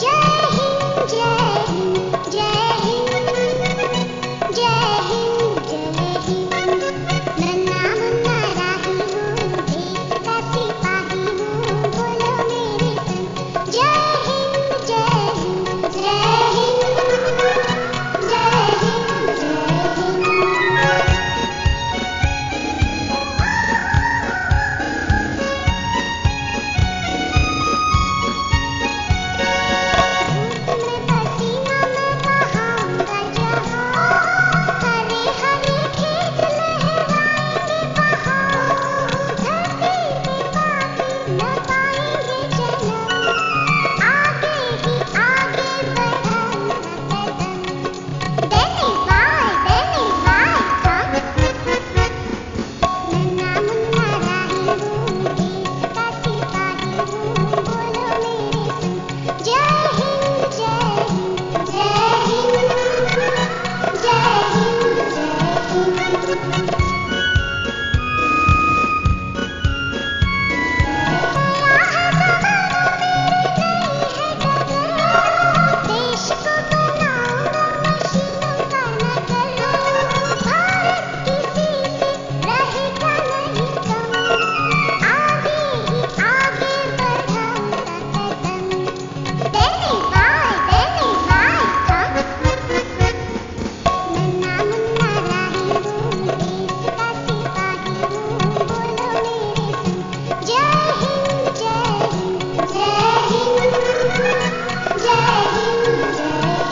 जय हिंद जय